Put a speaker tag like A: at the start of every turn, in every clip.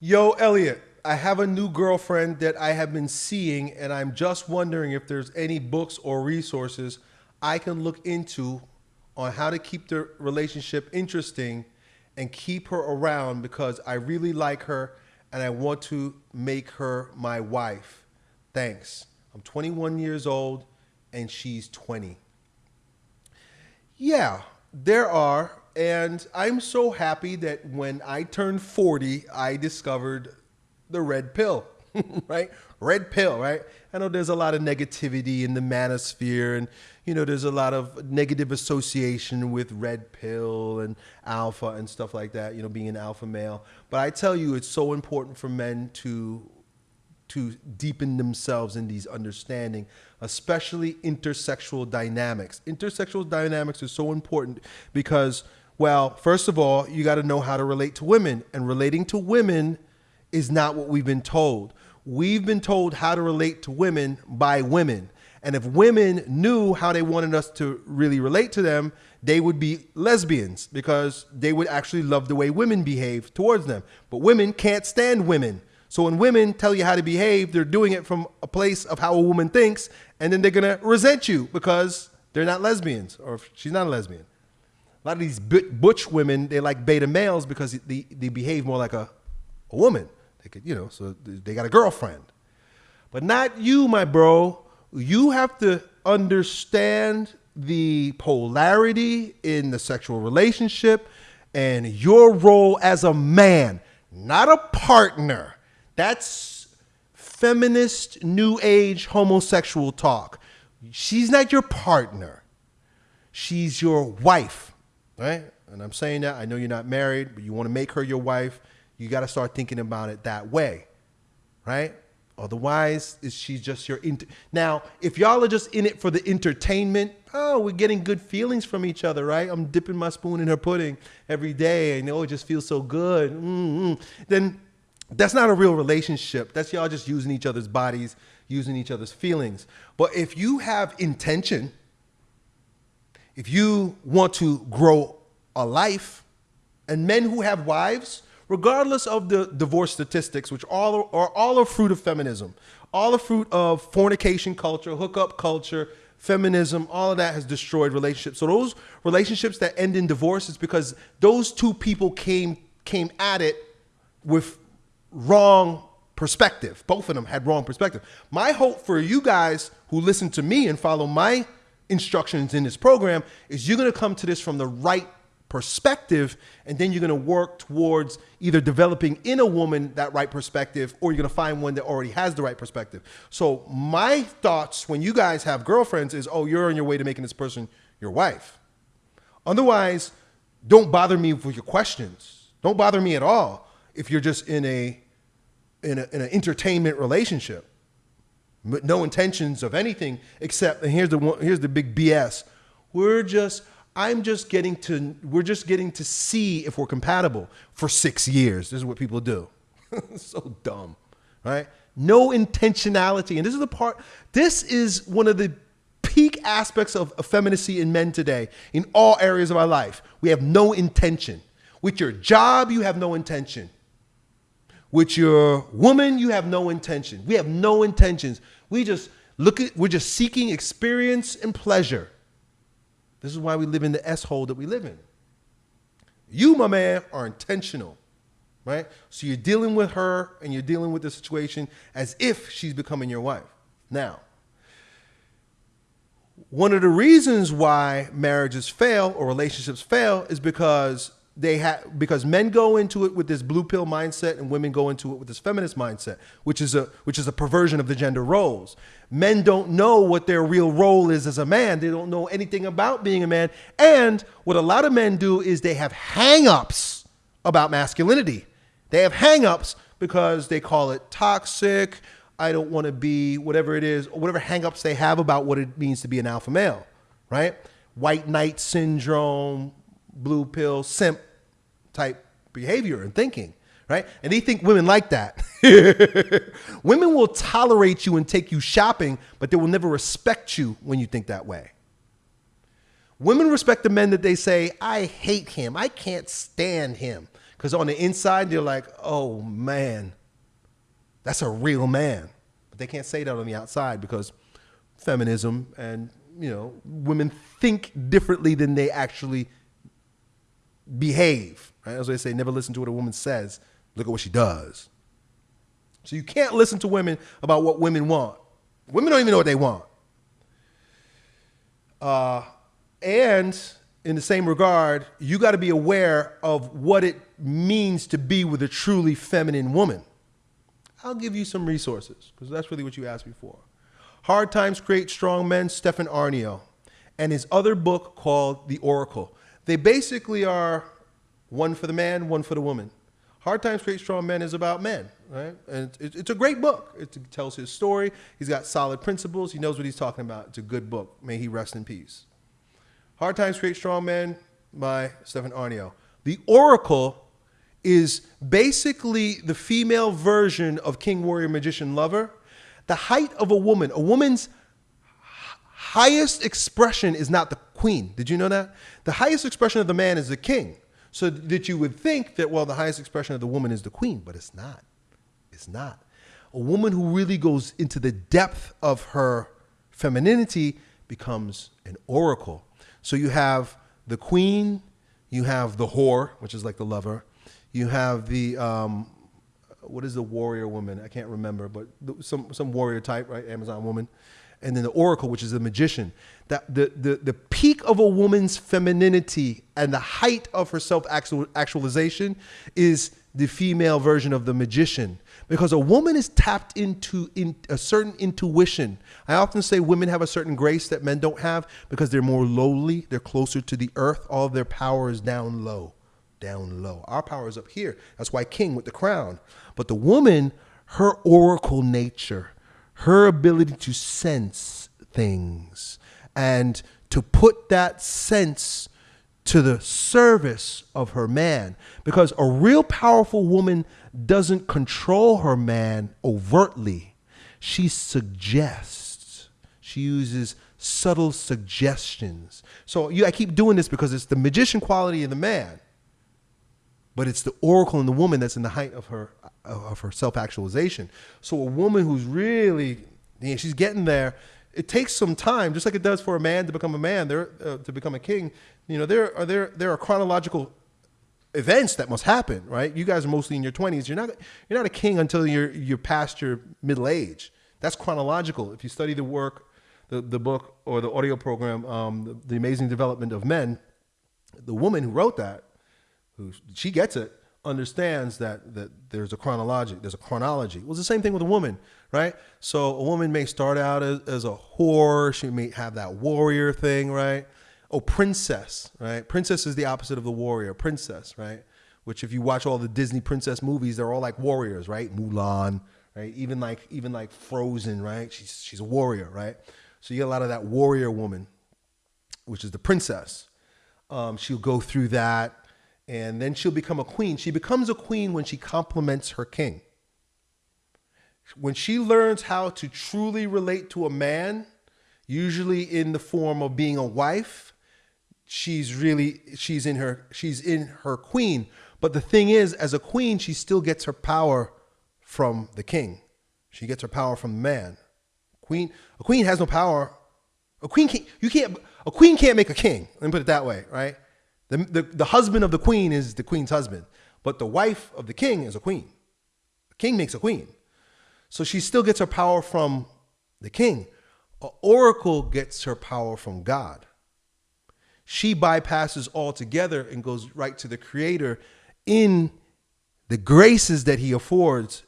A: Yo, Elliot, I have a new girlfriend that I have been seeing, and I'm just wondering if there's any books or resources I can look into on how to keep the relationship interesting and keep her around because I really like her and I want to make her my wife. Thanks. I'm 21 years old and she's 20. Yeah, there are and I'm so happy that when I turned 40, I discovered the red pill, right? Red pill, right? I know there's a lot of negativity in the manosphere, and you know there's a lot of negative association with red pill and alpha and stuff like that. You know, being an alpha male. But I tell you, it's so important for men to to deepen themselves in these understanding, especially intersexual dynamics. Intersexual dynamics are so important because well, first of all, you got to know how to relate to women, and relating to women is not what we've been told. We've been told how to relate to women by women. And if women knew how they wanted us to really relate to them, they would be lesbians because they would actually love the way women behave towards them. But women can't stand women. So when women tell you how to behave, they're doing it from a place of how a woman thinks, and then they're gonna resent you because they're not lesbians or she's not a lesbian lot of these butch women, they like beta males because they, they behave more like a, a woman. They could, you know, so they got a girlfriend. But not you, my bro. You have to understand the polarity in the sexual relationship and your role as a man, not a partner. That's feminist, new age, homosexual talk. She's not your partner. She's your wife right? And I'm saying that I know you're not married, but you want to make her your wife. You got to start thinking about it that way, right? Otherwise, is she just your inter- now? If y'all are just in it for the entertainment, oh, we're getting good feelings from each other, right? I'm dipping my spoon in her pudding every day, and oh, it just feels so good. Mm-hmm. Then that's not a real relationship. That's y'all just using each other's bodies, using each other's feelings. But if you have intention, if you want to grow a life, and men who have wives, regardless of the divorce statistics, which all are all a fruit of feminism, all a fruit of fornication culture, hookup culture, feminism, all of that has destroyed relationships. So those relationships that end in divorce is because those two people came came at it with wrong perspective. Both of them had wrong perspective. My hope for you guys who listen to me and follow my instructions in this program is you're going to come to this from the right perspective and then you're going to work towards either developing in a woman that right perspective or you're going to find one that already has the right perspective. So my thoughts when you guys have girlfriends is oh you're on your way to making this person your wife. Otherwise don't bother me with your questions. Don't bother me at all if you're just in a in, a, in an entertainment relationship. No intentions of anything except and here's the one, here's the big BS. We're just I'm just getting to we're just getting to see if we're compatible for 6 years. This is what people do. so dumb, right? No intentionality. And this is the part this is one of the peak aspects of effeminacy in men today in all areas of our life. We have no intention. With your job, you have no intention. With your woman, you have no intention. We have no intentions. We just look at, we're just seeking experience and pleasure. This is why we live in the S hole that we live in. You, my man, are intentional, right? So you're dealing with her and you're dealing with the situation as if she's becoming your wife. Now, one of the reasons why marriages fail or relationships fail is because they have because men go into it with this blue pill mindset and women go into it with this feminist mindset, which is a which is a perversion of the gender roles. Men don't know what their real role is as a man. They don't know anything about being a man. And what a lot of men do is they have hang-ups about masculinity. They have hang-ups because they call it toxic. I don't want to be whatever it is, or whatever hang-ups they have about what it means to be an alpha male, right? White knight syndrome, blue pill, simp type behavior and thinking, right? And they think women like that. women will tolerate you and take you shopping, but they will never respect you when you think that way. Women respect the men that they say, I hate him, I can't stand him. Because on the inside, they're like, oh man, that's a real man. But they can't say that on the outside because feminism and, you know, women think differently than they actually behave. Right? As they say, never listen to what a woman says, look at what she does. So you can't listen to women about what women want. Women don't even know what they want. Uh, and in the same regard, you got to be aware of what it means to be with a truly feminine woman. I'll give you some resources because that's really what you asked me for. Hard Times Create Strong Men, Stefan Aarnio, and his other book called The Oracle. They basically are one for the man, one for the woman. Hard Times Create Strong Men is about men, right? And it's, it's a great book. It tells his story. He's got solid principles. He knows what he's talking about. It's a good book. May he rest in peace. Hard Times Create Strong Men by Stefan Aarnio. The Oracle is basically the female version of King Warrior Magician Lover. The height of a woman, a woman's highest expression is not the queen. Did you know that? The highest expression of the man is the king. So that you would think that, well, the highest expression of the woman is the queen, but it's not. It's not. A woman who really goes into the depth of her femininity becomes an oracle. So you have the queen, you have the whore, which is like the lover, you have the um, what is the warrior woman? I can't remember, but some some warrior type, right? Amazon woman, and then the oracle, which is the magician. That the the the peak of a woman's femininity and the height of her self actualization is the female version of the magician because a woman is tapped into in a certain intuition. I often say women have a certain grace that men don't have because they're more lowly, they're closer to the earth. All of their power is down low, down low. Our power is up here. That's why king with the crown. But the woman, her oracle nature, her ability to sense things and to put that sense to the service of her man because a real powerful woman doesn't control her man overtly. She suggests. She uses subtle suggestions. So you, I keep doing this because it's the magician quality of the man, but it's the oracle in the woman that's in the height of her of her self actualization. So a woman who's really, you know, she's getting there. It takes some time, just like it does for a man to become a man, there uh, to become a king. You know, there are there there are chronological events that must happen, right? You guys are mostly in your 20s. You're not you're not a king until you're you're past your middle age. That's chronological. If you study the work, the, the book or the audio program, um, the, the Amazing Development of Men, the woman who wrote that, who she gets it, understands that that there's a chronology. There's a chronology. Well, it's the same thing with a woman, right? So a woman may start out as, as a whore. She may have that warrior thing, right? oh, princess, right? Princess is the opposite of the warrior, princess, right? Which if you watch all the Disney princess movies, they're all like warriors, right? Mulan, right? Even like even like Frozen, right? She's she's a warrior, right? So you get a lot of that warrior woman, which is the princess. Um, she'll go through that, and then she'll become a queen. She becomes a queen when she compliments her king. When she learns how to truly relate to a man, usually in the form of being a wife, she's really she's in her she's in her queen. But the thing is as a queen she still gets her power from the king. She gets her power from the man. Queen a queen has no power. A queen can't you can't a queen can't make a king. Let me put it that way right the, the, the husband of the queen is the queen's husband but the wife of the king is a queen the king makes a queen so she still gets her power from the king an oracle gets her power from god she bypasses altogether and goes right to the creator in the graces that he affords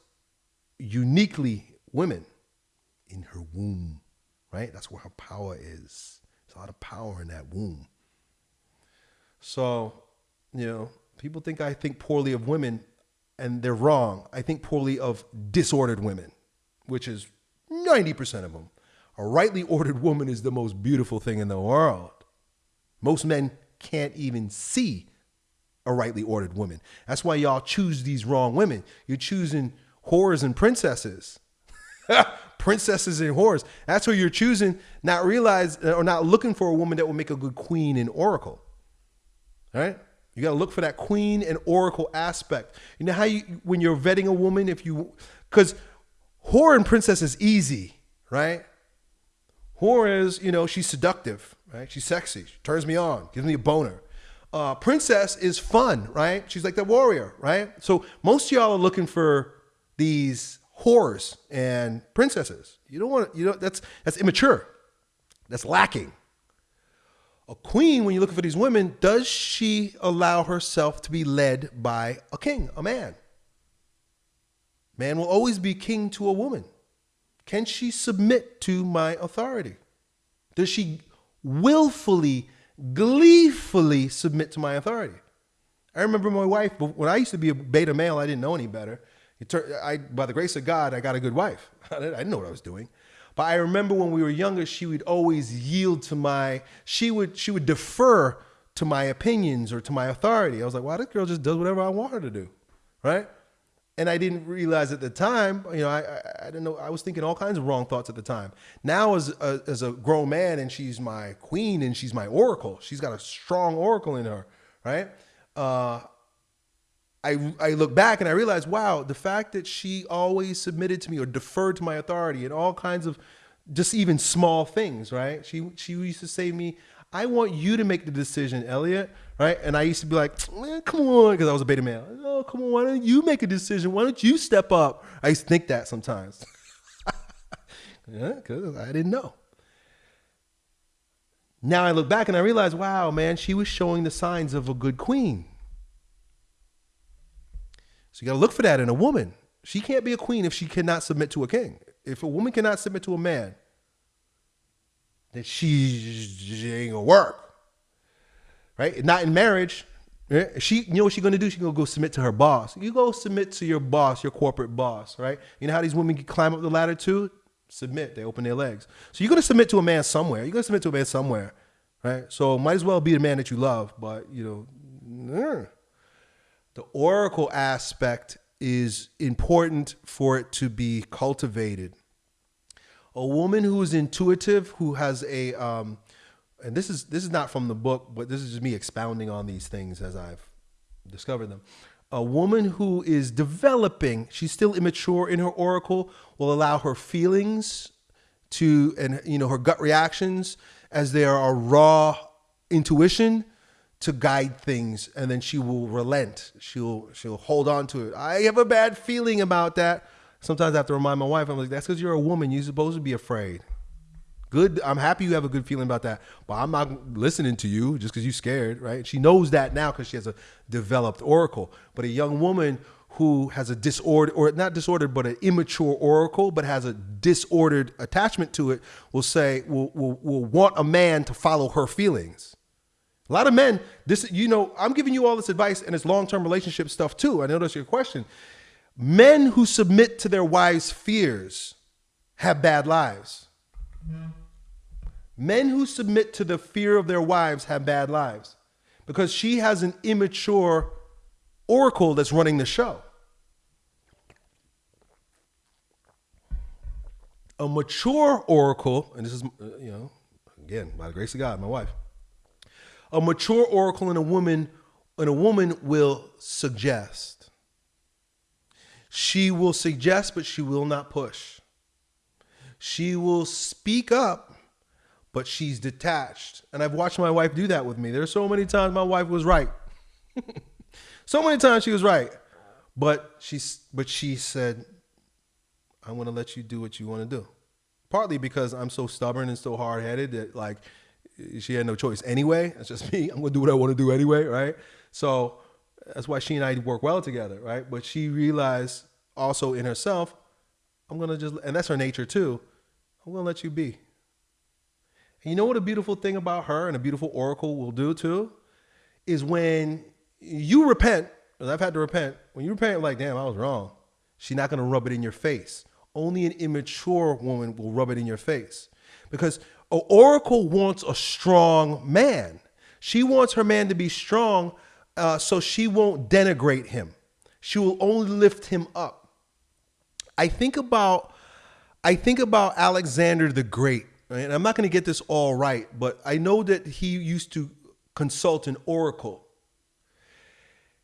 A: uniquely women in her womb, right? That's where her power is. There's a lot of power in that womb. So, you know, people think I think poorly of women, and they're wrong. I think poorly of disordered women, which is 90% of them. A rightly ordered woman is the most beautiful thing in the world. Most men can't even see a rightly ordered woman. That's why y'all choose these wrong women. You're choosing whores and princesses. princesses and whores. That's who you're choosing, not realize or not looking for a woman that will make a good queen and oracle. Right? You got to look for that queen and oracle aspect. You know how you when you're vetting a woman, if you because whore and princess is easy, right? Whore is you know she's seductive, right? She's sexy, she turns me on, gives me a boner. Uh, princess is fun, right? She's like the warrior, right? So most y'all are looking for these whores and princesses. You don't want you know that's that's immature. That's lacking. A queen, when you're looking for these women, does she allow herself to be led by a king, a man? Man will always be king to a woman. Can she submit to my authority? Does she willfully, gleefully submit to my authority? I remember my wife, when I used to be a beta male, I didn't know any better. I, by the grace of God, I got a good wife. I didn't know what I was doing. But I remember when we were younger, she would always yield to my, she would, she would defer to my opinions or to my authority. I was like, wow, this girl just does whatever I want her to do. Right. And I didn't realize at the time, you know, I, I, I didn't know, I was thinking all kinds of wrong thoughts at the time. Now as a, as a grown man and she's my queen and she's my oracle, she's got a strong oracle in her. Right. Uh, I, I look back and I realize, wow, the fact that she always submitted to me or deferred to my authority and all kinds of just even small things, right? She she used to say to me, I want you to make the decision, Elliot, right? And I used to be like, man, come on, because I was a beta male. Oh, come on, why don't you make a decision? Why don't you step up? I used to think that sometimes. yeah, because I didn't know. Now I look back and I realize, wow, man, she was showing the signs of a good queen. So you got to look for that in a woman. She can't be a queen if she cannot submit to a king. If a woman cannot submit to a man, then she, she ain't gonna work. Right? Not in marriage. She, you know what she's gonna do? She's gonna go submit to her boss. You go submit to your boss, your corporate boss, right? You know how these women can climb up the ladder too? Submit. They open their legs. So you're gonna submit to a man somewhere. You're gonna submit to a man somewhere, right? So might as well be the man that you love, but you know, mm. The oracle aspect is important for it to be cultivated. A woman who is intuitive, who has a, um, and this is this is not from the book, but this is just me expounding on these things as I've discovered them. A woman who is developing, she's still immature in her oracle, will allow her feelings to, and you know, her gut reactions as they are a raw intuition to guide things and then she will relent. She'll she'll hold on to it. I have a bad feeling about that. Sometimes i have to remind my wife i'm like that's because you're a woman. You're supposed to be afraid. Good i'm happy you have a good feeling about that but i'm not listening to you just because you're scared right? She knows that now because she has a developed oracle. But a young woman who has a disorder or not disordered but an immature oracle but has a disordered attachment to it will say will, will, will want a man to follow her feelings a lot of men, this, you know, I'm giving you all this advice and it's long-term relationship stuff too. I know that's your question. Men who submit to their wives' fears have bad lives. Men who submit to the fear of their wives have bad lives because she has an immature oracle that's running the show. A mature oracle, and this is, uh, you know, again, by the grace of God, my wife a mature oracle in a woman and a woman will suggest. She will suggest, but she will not push. She will speak up, but she's detached. And I've watched my wife do that with me. There's so many times my wife was right. so many times she was right. But she, but she said, I'm going to let you do what you want to do. Partly because I'm so stubborn and so hard headed that, like, she had no choice anyway. That's just me. I'm gonna do what I want to do anyway, right? So that's why she and I work well together, right? But she realized also in herself, I'm gonna just, and that's her nature too. I'm gonna let you be. And you know what a beautiful thing about her and a beautiful oracle will do too, is when you repent. Because I've had to repent. When you repent, like, damn, I was wrong. She's not gonna rub it in your face. Only an immature woman will rub it in your face, because Oracle wants a strong man. She wants her man to be strong uh, so she won't denigrate him. She will only lift him up. I think about I think about Alexander the Great, and I'm not going to get this all right, but I know that he used to consult an oracle.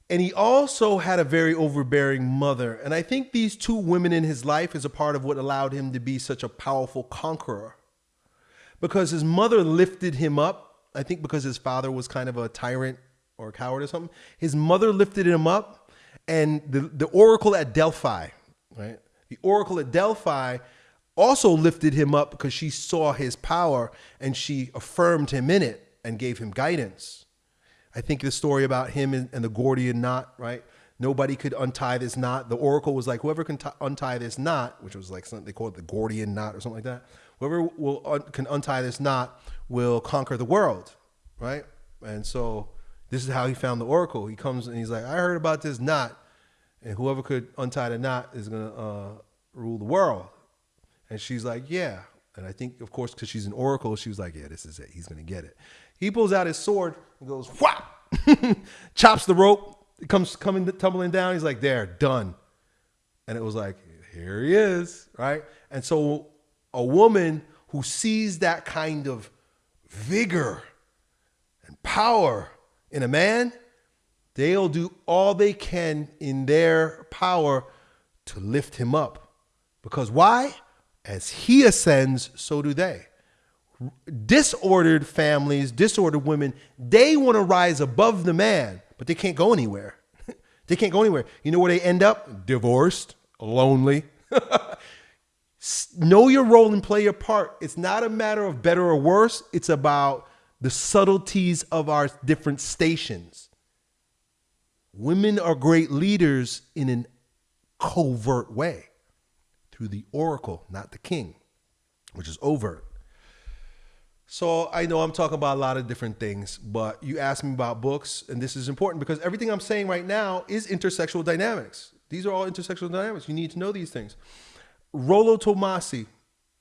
A: And he also had a very overbearing mother. And I think these two women in his life is a part of what allowed him to be such a powerful conqueror. Because his mother lifted him up. I think because his father was kind of a tyrant or a coward or something. His mother lifted him up. And the, the oracle at Delphi, right? The oracle at Delphi also lifted him up because she saw his power and she affirmed him in it and gave him guidance. I think the story about him and, and the Gordian knot, right? Nobody could untie this knot. The oracle was like, whoever can t- untie this knot, which was like something they call it the Gordian knot or something like that. Whoever will un- can untie this knot will conquer the world, right? And so this is how he found the oracle. He comes and he's like, I heard about this knot, and whoever could untie the knot is gonna uh, rule the world. And she's like, yeah. And I think, of course, because she's an oracle, she was like, yeah, this is it. He's gonna get it. He pulls out his sword and goes, whap, chops the rope. It comes coming tumbling down. He's like, there, done. And it was like, here he is, right? And so a woman who sees that kind of vigor and power in a man, they'll do all they can in their power to lift him up. Because why? As he ascends, so do they disordered families, disordered women, they want to rise above the man, but they can't go anywhere. they can't go anywhere. You know where they end up? Divorced, lonely. know your role and play your part. It's not a matter of better or worse, it's about the subtleties of our different stations. Women are great leaders in an covert way through the oracle, not the king, which is overt. So I know I'm talking about a lot of different things, but you asked me about books, and this is important because everything I'm saying right now is intersexual dynamics. These are all intersexual dynamics. You need to know these things. Rollo Tomasi,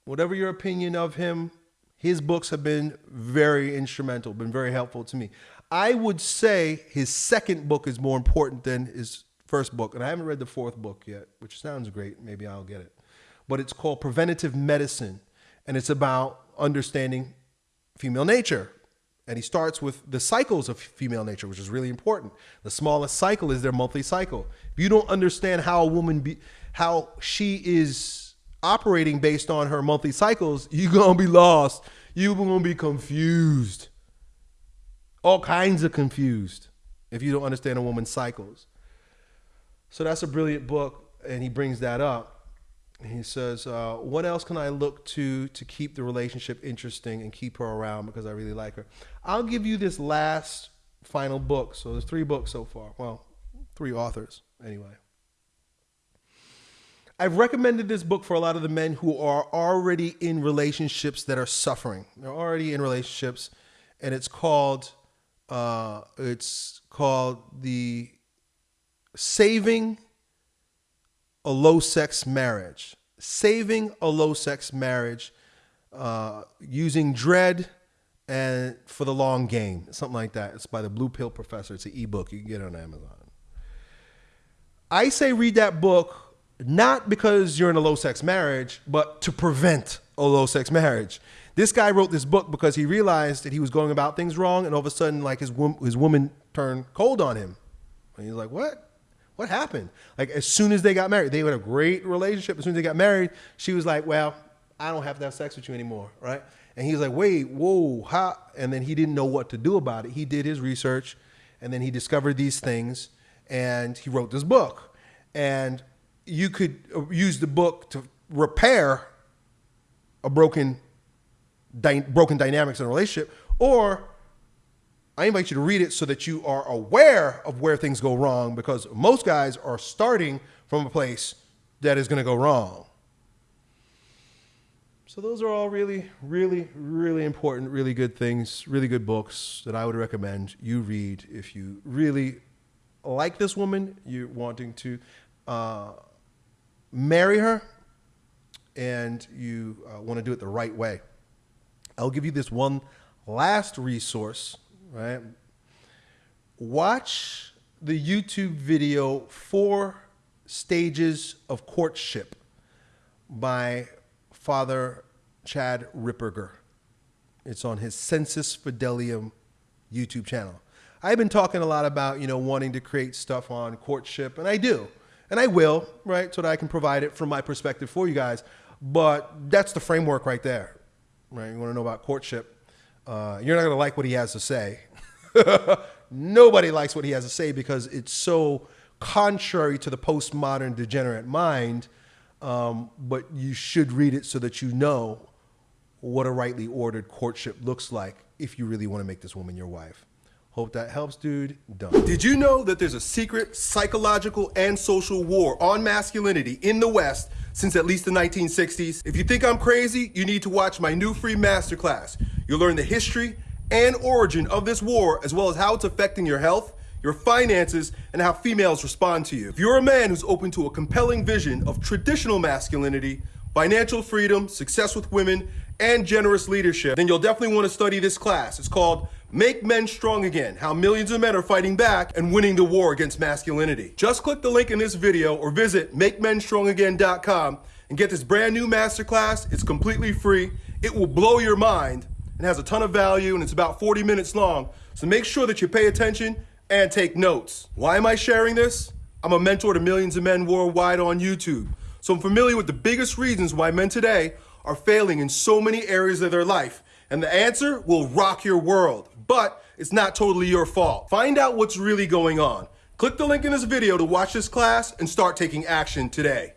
A: whatever your opinion of him, his books have been very instrumental, been very helpful to me. I would say his second book is more important than his first book, and I haven't read the fourth book yet, which sounds great. Maybe I'll get it. But it's called Preventative Medicine, and it's about understanding female nature. And he starts with the cycles of female nature, which is really important. The smallest cycle is their monthly cycle. If you don't understand how a woman be, how she is operating based on her monthly cycles, you're gonna be lost. You're gonna be confused. All kinds of confused if you don't understand a woman's cycles. So that's a brilliant book, and he brings that up he says, uh, "What else can I look to to keep the relationship interesting and keep her around because I really like her?" I'll give you this last final book. So there's three books so far. Well, three authors anyway. I've recommended this book for a lot of the men who are already in relationships that are suffering. They're already in relationships, and it's called uh, it's called the Saving a low sex marriage, saving a low sex marriage, uh, using dread and for the long game, something like that. It's by the Blue Pill Professor. It's an ebook. You can get it on Amazon. I say read that book not because you're in a low sex marriage, but to prevent a low sex marriage. This guy wrote this book because he realized that he was going about things wrong, and all of a sudden, like his his woman turned cold on him. And he's like, "What? What happened? Like as soon as they got married, they had a great relationship. As soon as they got married, she was like, "Well, I don't have to have sex with you anymore," right? And he was like, "Wait, whoa, how?" And then he didn't know what to do about it. He did his research, and then he discovered these things, and he wrote this book. And you could uh, use the book to repair a broken, broken dynamics in a relationship, or I invite you to read it so that you are aware of where things go wrong because most guys are starting from a place that is going to go wrong. So, those are all really, really, really important, really good things, really good books that I would recommend you read if you really like this woman, you're wanting to uh, marry her, and you uh, want to do it the right way. I'll give you this one last resource right? Watch the YouTube video Four Stages of Courtship by Father Chad Ripperger. It's on his Sensus Fidelium YouTube channel. I've been talking a lot about, you know, wanting to create stuff on courtship, and I do. And I will, right? So that I can provide it from my perspective for you guys. But that's the framework right there, right? You want to know about courtship. Uh, you're not going to like what he has to say. Nobody likes what he has to say because it's so contrary to the postmodern degenerate mind. Um, but you should read it so that you know what a rightly ordered courtship looks like if you really want to make this woman your wife. Hope that helps, dude. Done.
B: Did you know that there's a secret psychological and social war on masculinity in the West since at least the 1960s? If you think I'm crazy, you need to watch my new free masterclass. You'll learn the history and origin of this war, as well as how it's affecting your health, your finances, and how females respond to you. If you're a man who's open to a compelling vision of traditional masculinity, financial freedom, success with women, and generous leadership, then you'll definitely want to study this class. It's called Make Men Strong Again, how millions of men are fighting back and winning the war against masculinity. Just click the link in this video or visit MakeMenStrongAgain.com and get this brand new masterclass. It's completely free. It will blow your mind and has a ton of value and it's about 40 minutes long. So make sure that you pay attention and take notes. Why am I sharing this? I'm a mentor to millions of men worldwide on YouTube. So I'm familiar with the biggest reasons why men today are failing in so many areas of their life. And the answer will rock your world, but it's not totally your fault. Find out what's really going on. Click the link in this video to watch this class and start taking action today.